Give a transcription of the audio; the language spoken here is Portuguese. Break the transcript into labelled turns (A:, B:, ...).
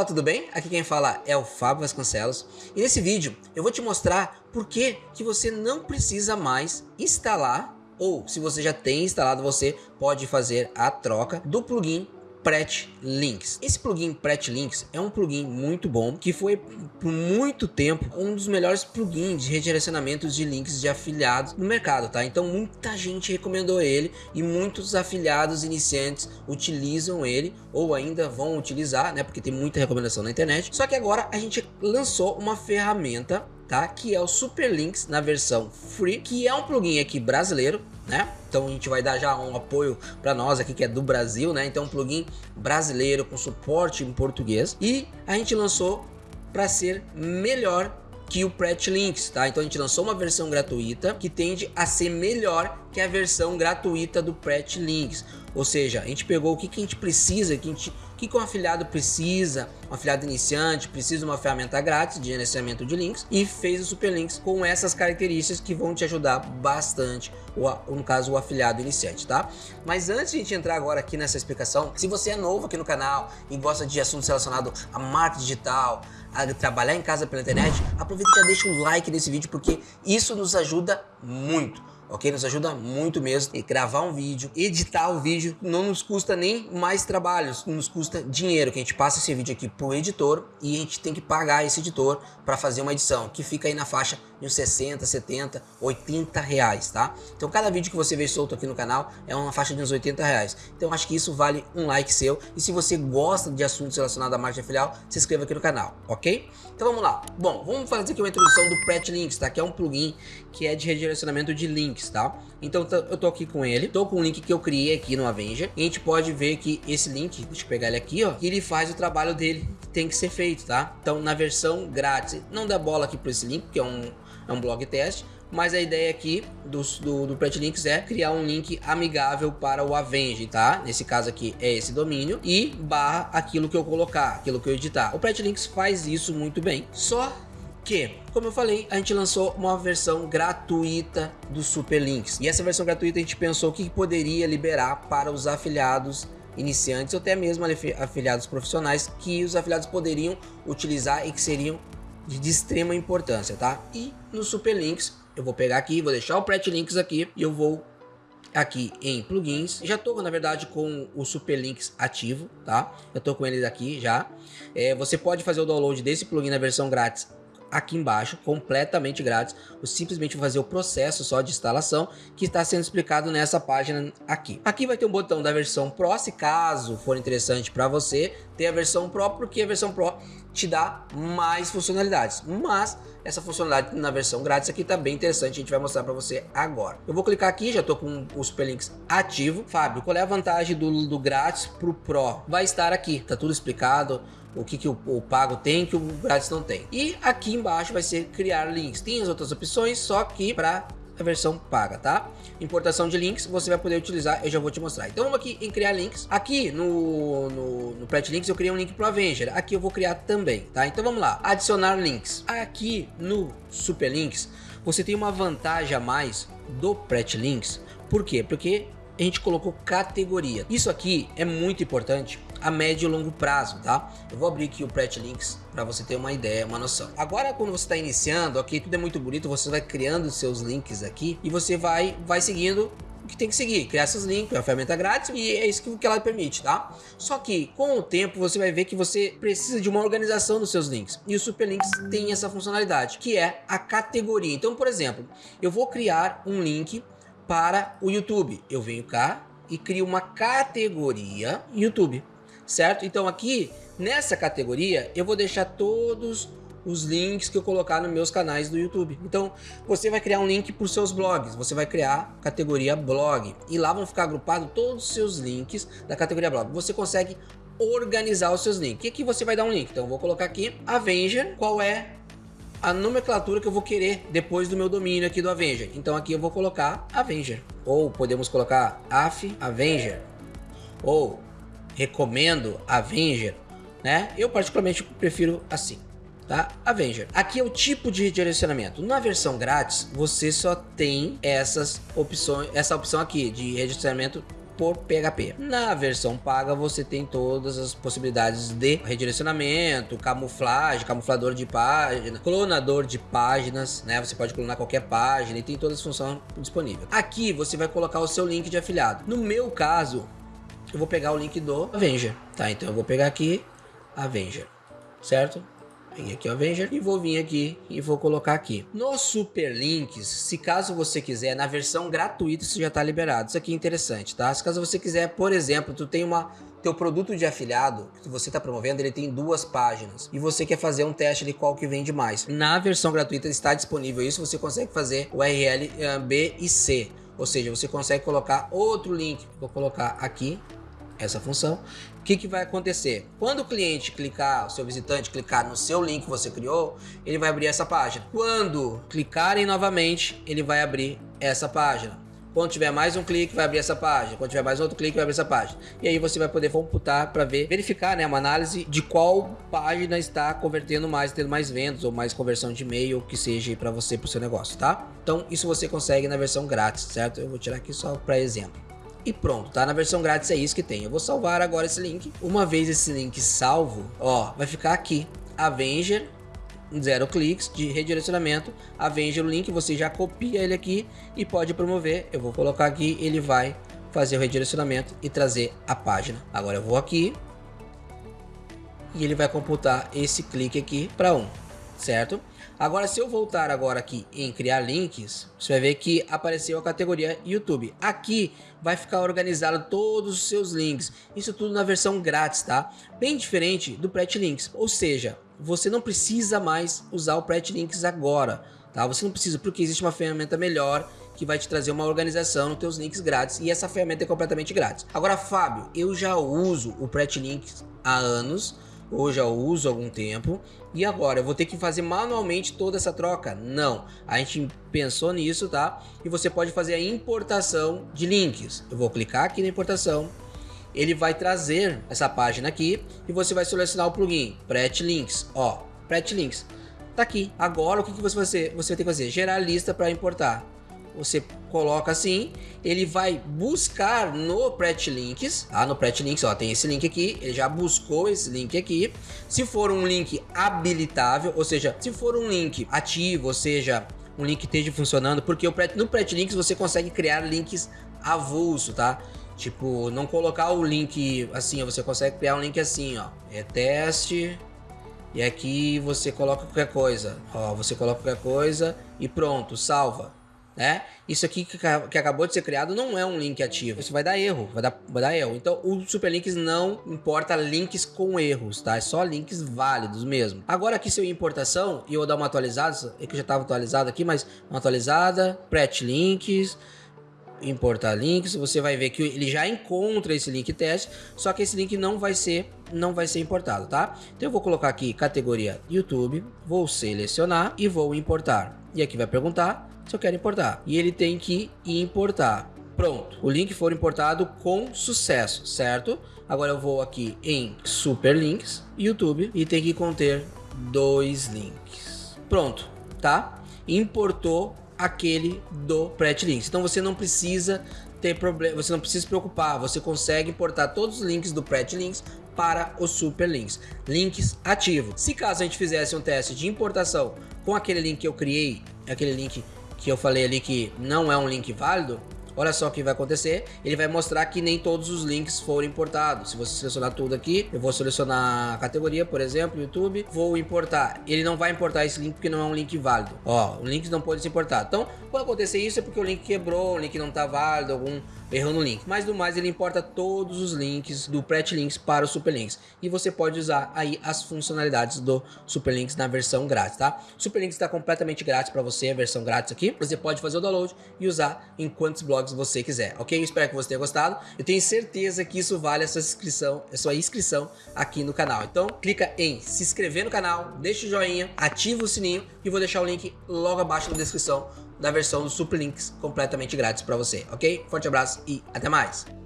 A: pessoal, tudo bem? Aqui quem fala é o Fábio Vasconcelos e nesse vídeo eu vou te mostrar por que, que você não precisa mais instalar ou se você já tem instalado você pode fazer a troca do plugin Pret Links. Esse plugin Pret Links é um plugin muito bom que foi por muito tempo um dos melhores plugins de redirecionamentos de links de afiliados no mercado, tá? Então muita gente recomendou ele e muitos afiliados iniciantes utilizam ele ou ainda vão utilizar, né? Porque tem muita recomendação na internet. Só que agora a gente lançou uma ferramenta tá? Que é o Superlinks na versão free, que é um plugin aqui brasileiro, né? Então a gente vai dar já um apoio para nós aqui que é do Brasil, né? Então um plugin brasileiro com suporte em português e a gente lançou para ser melhor que o Pret Links, tá? Então a gente lançou uma versão gratuita que tende a ser melhor que a versão gratuita do Pret Links. Ou seja, a gente pegou o que, que a gente precisa, que a gente que, que um afiliado precisa, um afiliado iniciante precisa de uma ferramenta grátis de gerenciamento de links e fez o Superlinks com essas características que vão te ajudar bastante, no caso o afiliado iniciante, tá? Mas antes de a gente entrar agora aqui nessa explicação, se você é novo aqui no canal e gosta de assuntos relacionados a marketing digital, a trabalhar em casa pela internet, aproveita e já deixa um like nesse vídeo porque isso nos ajuda muito ok? Nos ajuda muito mesmo. E gravar um vídeo, editar o vídeo, não nos custa nem mais trabalho, nos custa dinheiro, que a gente passa esse vídeo aqui pro editor e a gente tem que pagar esse editor para fazer uma edição, que fica aí na faixa de uns 60, 70, 80 reais, tá? Então cada vídeo que você vê solto aqui no canal é uma faixa de uns 80 reais. Então acho que isso vale um like seu. E se você gosta de assuntos relacionados à marketing filial, se inscreva aqui no canal, ok? Então vamos lá. Bom, vamos fazer aqui uma introdução do Pret Links, tá? Que é um plugin que é de redirecionamento de links, tá? Então eu tô aqui com ele, tô com o link que eu criei aqui no Avenger. E a gente pode ver que esse link, deixa eu pegar ele aqui, ó, ele faz o trabalho dele que tem que ser feito, tá? Então na versão grátis, não dá bola aqui para esse link, que é um é um blog teste, mas a ideia aqui do, do, do Pretlinks é criar um link amigável para o Avenge, tá? Nesse caso aqui é esse domínio e barra aquilo que eu colocar, aquilo que eu editar. O Pretlinks faz isso muito bem, só que, como eu falei, a gente lançou uma versão gratuita do Superlinks. E essa versão gratuita a gente pensou que poderia liberar para os afiliados iniciantes ou até mesmo afiliados profissionais que os afiliados poderiam utilizar e que seriam de extrema importância, tá? E no Superlinks, eu vou pegar aqui, vou deixar o Pret Links aqui e eu vou aqui em plugins. Já estou, na verdade, com o Superlinks ativo, tá? Eu estou com ele aqui já. É, você pode fazer o download desse plugin na versão grátis aqui embaixo, completamente grátis. Eu simplesmente vou fazer o processo só de instalação que está sendo explicado nessa página aqui. Aqui vai ter um botão da versão Pro, se caso for interessante para você ter a versão Pro, porque a versão Pro te dá mais funcionalidades. Mas essa funcionalidade na versão grátis aqui tá bem interessante, a gente vai mostrar para você agora. Eu vou clicar aqui, já tô com o Superlinks ativo. Fábio, qual é a vantagem do, do grátis pro Pro? Vai estar aqui, tá tudo explicado o que, que o, o, pago tem que o grátis não tem. E aqui embaixo vai ser criar links. Tem as outras opções, só que para a versão paga, tá? Importação de links você vai poder utilizar, eu já vou te mostrar. Então vamos aqui em criar links. Aqui no, no, no Links eu criei um link para o Avenger. Aqui eu vou criar também, tá? Então vamos lá, adicionar links. Aqui no Super Links você tem uma vantagem a mais do Pret Links. Por quê? Porque a gente colocou categoria. Isso aqui é muito importante a médio e longo prazo, tá? Eu vou abrir aqui o Pret Links para você ter uma ideia, uma noção. Agora, quando você está iniciando, aqui tudo é muito bonito, você vai criando seus links aqui e você vai, vai seguindo o que tem que seguir, criar seus links, é uma ferramenta grátis e é isso que ela permite, tá? Só que com o tempo você vai ver que você precisa de uma organização dos seus links e o Superlinks tem essa funcionalidade, que é a categoria. Então, por exemplo, eu vou criar um link para o YouTube. Eu venho cá e crio uma categoria YouTube, certo? Então aqui, nessa categoria, eu vou deixar todos os links que eu colocar nos meus canais do YouTube. Então, você vai criar um link para os seus blogs, você vai criar categoria blog e lá vão ficar agrupados todos os seus links da categoria blog. Você consegue organizar os seus links. E aqui você vai dar um link. Então, eu vou colocar aqui Avenger, qual é a nomenclatura que eu vou querer depois do meu domínio aqui do Avenger. Então aqui eu vou colocar Avenger. Ou podemos colocar AF Avenger. Ou recomendo Avenger. Né? Eu particularmente prefiro assim. Tá? Avenger. Aqui é o tipo de redirecionamento. Na versão grátis, você só tem essas opções, essa opção aqui de redirecionamento por PHP. Na versão paga você tem todas as possibilidades de redirecionamento, camuflagem, camuflador de página, clonador de páginas, né? Você pode clonar qualquer página e tem todas as funções disponíveis. Aqui você vai colocar o seu link de afiliado. No meu caso, eu vou pegar o link do Avenger, tá? Então eu vou pegar aqui Avenger, certo? Aqui o Avenger e vou vir aqui e vou colocar aqui. Nos Super Links, se caso você quiser, na versão gratuita isso já está liberado. Isso aqui é interessante, tá? Se caso você quiser, por exemplo, tu tem uma teu produto de afiliado que você está promovendo, ele tem duas páginas e você quer fazer um teste de qual que vende mais. Na versão gratuita está disponível isso, você consegue fazer URL eh, B e C, ou seja, você consegue colocar outro link. Vou colocar aqui essa função. O que, que vai acontecer? Quando o cliente clicar, o seu visitante clicar no seu link que você criou, ele vai abrir essa página. Quando clicarem novamente, ele vai abrir essa página. Quando tiver mais um clique, vai abrir essa página. Quando tiver mais outro clique, vai abrir essa página. E aí você vai poder computar para ver, verificar, né, uma análise de qual página está convertendo mais, tendo mais vendas ou mais conversão de e-mail, que seja para você, para o seu negócio, tá? Então isso você consegue na versão grátis, certo? Eu vou tirar aqui só para exemplo e pronto, tá? Na versão grátis é isso que tem. Eu vou salvar agora esse link. Uma vez esse link salvo, ó, vai ficar aqui. Avenger, zero cliques de redirecionamento. Avenger o link, você já copia ele aqui e pode promover. Eu vou colocar aqui, ele vai fazer o redirecionamento e trazer a página. Agora eu vou aqui e ele vai computar esse clique aqui para um, certo? Agora, se eu voltar agora aqui em criar links, você vai ver que apareceu a categoria YouTube. Aqui vai ficar organizado todos os seus links. Isso tudo na versão grátis, tá? Bem diferente do Pret Links. Ou seja, você não precisa mais usar o Pret Links agora, tá? Você não precisa porque existe uma ferramenta melhor que vai te trazer uma organização nos teus links grátis e essa ferramenta é completamente grátis. Agora, Fábio, eu já uso o Pret Links há anos ou já uso há algum tempo e agora eu vou ter que fazer manualmente toda essa troca? Não, a gente pensou nisso, tá? E você pode fazer a importação de links. Eu vou clicar aqui na importação, ele vai trazer essa página aqui e você vai selecionar o plugin Pret Links, ó, Pret Links. Tá aqui. Agora o que, que você vai fazer? Você vai ter que fazer gerar lista para importar você coloca assim, ele vai buscar no Links, ah, no Links, ó, tem esse link aqui, ele já buscou esse link aqui. Se for um link habilitável, ou seja, se for um link ativo, ou seja, um link esteja funcionando, porque no Links você consegue criar links avulso, tá? Tipo, não colocar o link assim, você consegue criar um link assim, ó, é teste, e aqui você coloca qualquer coisa, ó, você coloca qualquer coisa e pronto, salva né? Isso aqui que, que, acabou de ser criado não é um link ativo. Isso vai dar erro, vai dar, vai dar erro. Então o Superlinks não importa links com erros, tá? É só links válidos mesmo. Agora aqui se eu importação e eu dar uma atualizada, que já estava atualizado aqui, mas uma atualizada, pret links, importar links, você vai ver que ele já encontra esse link teste, só que esse link não vai ser não vai ser importado, tá? Então eu vou colocar aqui categoria YouTube, vou selecionar e vou importar. E aqui vai perguntar se eu quero importar. E ele tem que importar. Pronto, o link foi importado com sucesso, certo? Agora eu vou aqui em Super Links, YouTube, e tem que conter dois links. Pronto, tá? Importou aquele do Pret Links. Então você não precisa ter problema, você não precisa se preocupar, você consegue importar todos os links do Pret Links para os Super Links. Links ativos. Se caso a gente fizesse um teste de importação com aquele link que eu criei, aquele link que eu falei ali que não é um link válido, Olha só o que vai acontecer, ele vai mostrar que nem todos os links foram importados. Se você selecionar tudo aqui, eu vou selecionar a categoria, por exemplo, YouTube, vou importar. Ele não vai importar esse link porque não é um link válido. Ó, o link não pode ser importado. Então, quando acontecer isso é porque o link quebrou, o link não está válido, algum erro no link. Mas do mais, ele importa todos os links do Pret Links para o Super Links. E você pode usar aí as funcionalidades do Super Links na versão grátis, tá? Super Links está completamente grátis para você, a versão grátis aqui. Você pode fazer o download e usar em quantos blogs você quiser, ok? Eu espero que você tenha gostado. Eu tenho certeza que isso vale a sua inscrição, a sua inscrição aqui no canal. Então, clica em se inscrever no canal, deixa o joinha, ativa o sininho e vou deixar o link logo abaixo na descrição da versão do Super Links completamente grátis para você, ok? Forte abraço e até mais!